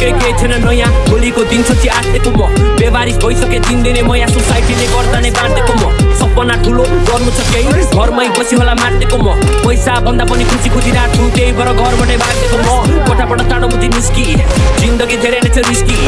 नयाँ भोलिको दिन सोची आँटेको म। व्यवहारिक भइसके दिनदिनै म यहाँ सोसाइटीले गर्दा नै बाँडेको म। सपना ठुलो गर्नु छ केही घरमै बसी होला माटेको म। पैसा भन्दा पनि खुसी रात छु त्यही भएर घरबाटै भागेको म। कोठाबाट टाढो बुझी निस्की जिन्दगी धेरै नै छ रिस्की।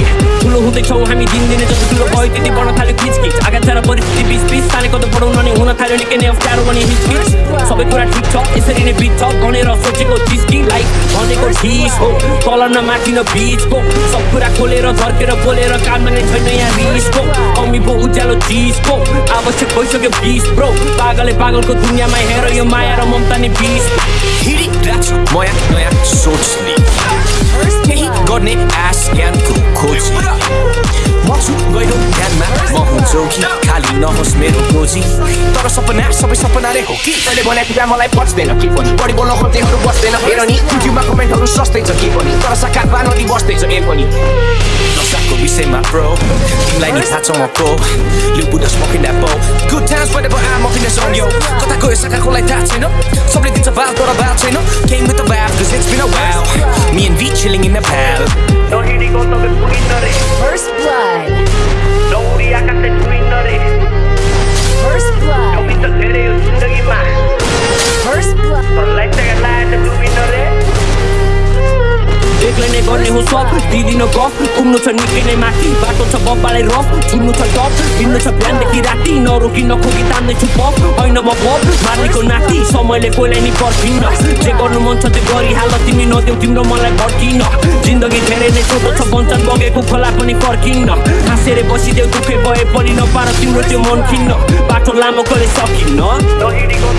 ठुलो हुँदैछौँ हामी दिनदिनै जति ठुलो भयो त्यति बढ्न थाल्यो खिचखिच आगाछारा परिस्थिति बिच बिच तानेको त बढाउन नि हुन थाल्यो निकै नै अप्ठ्यारो पनि हिचकिच सबै कुरा ठिक छ यसरी नै बिच छ भनेर सोचेको चिज लाइक भनेको ठिस हो तल न माथि न बिचको सब कुरा खोलेर झर्केर बोलेर काममा नै छैन यहाँ रिसको कमी पो उज्यालो चिजको आवश्यक भइसक्यो बिस ब्रो पागलले पागलको दुनियाँमा हेर यो माया र ममता नि बिस हिँडिरहेको छु नयाँ नयाँ सोचले गर्ने आश ज्ञानको जोगी खाली नहोस् मेरो गोजी तर सपना सबै सपना रे हो कि? तैँले भनेको कुरा मलाई बच्दैन के पनि? बढी बोल्न खोज्नेहरू बस्दैन हेर नि। युट्युबमा कमेन्टहरू सस्तै छ के पनि? तर साकार बानरी बस्दैछ ए पनि। नसाको विषयमा प्रो तिमीलाई नि पो गुड टाइम्स आ सङ यो कता गयो थाहा छैन? सबले दिन्छ Came with the cause it's been a while Me and V in the First blood. दिदिन गफ घुम्नु छ निकै माथि बाटो छ बब्बालाई रफ छुन्नु छ टप हिँड्नु छ बिहानदेखि राति नरोकी नखोकी तान्दैछु पप होइन म पप मार्नेको नाति समयले कोहीलाई नि पर्खिन्न जे गर्नु मन छ त्यो गरिहाल तिमी नदेऊ तिम्रो मनलाई भड्किन जिन्दगी धेरै नै छोटो छ बन्छन् बगेको खोला पनि फर्किन्न हाँसेर बसिदेऊ दुःखै भए पनि नपार तिम्रो त्यो मन खिन्न बाटो लामो कहिले सकिन्न